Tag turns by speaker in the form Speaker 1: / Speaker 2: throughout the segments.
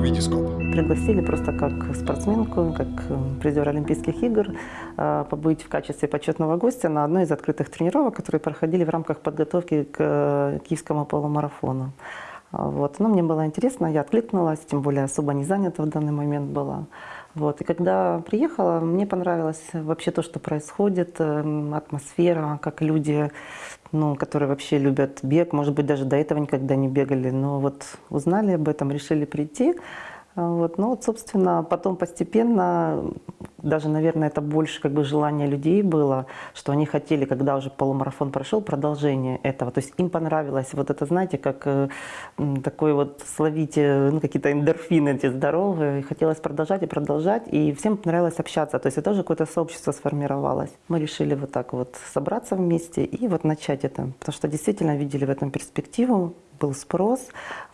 Speaker 1: Витископ.
Speaker 2: Пригласили просто как спортсменку, как э, призер Олимпийских игр, э, побыть в качестве почетного гостя на одной из открытых тренировок, которые проходили в рамках подготовки к э, киевскому полумарафону. А, Вот. Но мне было интересно, я откликнулась, тем более особо не занята в данный момент была. Вот. И когда приехала, мне понравилось вообще то, что происходит, эм, атмосфера, как люди, ну, которые вообще любят бег, может быть, даже до этого никогда не бегали, но вот узнали об этом, решили прийти. А, Вот. Ну вот, собственно, потом постепенно, даже, наверное, это больше как бы желание людей было, что они хотели, когда уже полумарафон прошел, продолжение этого. То есть им понравилось вот это, знаете, как э, такой вот словить э, ну, какие-то эндорфины эти здоровые. И хотелось продолжать и продолжать, и всем понравилось общаться. То есть это тоже какое-то сообщество сформировалось. Мы решили вот так вот собраться вместе и вот начать это, потому что действительно видели в этом перспективу, был спрос.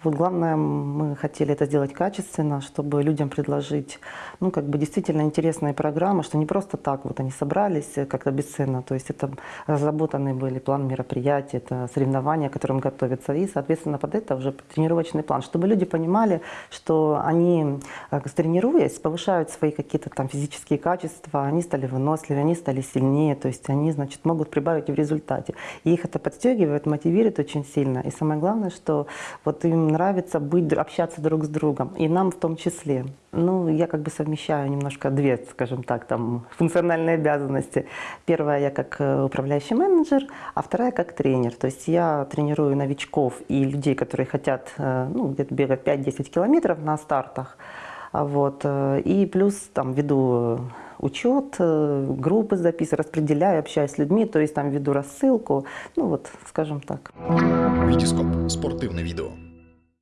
Speaker 2: Вот главное, мы хотели это сделать качественно, чтобы людям предложить, ну, как бы действительно интересные программы, что не просто так вот они собрались э, как-то бесценно, то есть это разработанный были план мероприятий, это соревнования, к которым готовятся, и, соответственно, под это уже тренировочный план, чтобы люди понимали, что они, э, тренируясь, повышают свои какие-то там физические качества, они стали выносливее, они стали сильнее, то есть они, значит, могут прибавить в результате. И их это подстегивает, мотивирует очень сильно. И самое главное, что вот им нравится быть, общаться друг с другом, и нам в том числе. Ну, я как бы совмещаю немножко две, скажем так, там, функциональные обязанности. Первая я как э, управляющий менеджер, а вторая как тренер. То есть я тренирую новичков и людей, которые хотят, э, ну, где-то бегать 5-10 километров на стартах. Вот. э, И плюс там веду учет, э, группы записываю, распределяю, общаюсь с людьми, то есть там веду рассылку, ну вот, скажем так.
Speaker 1: Витископ. Спортивне відео.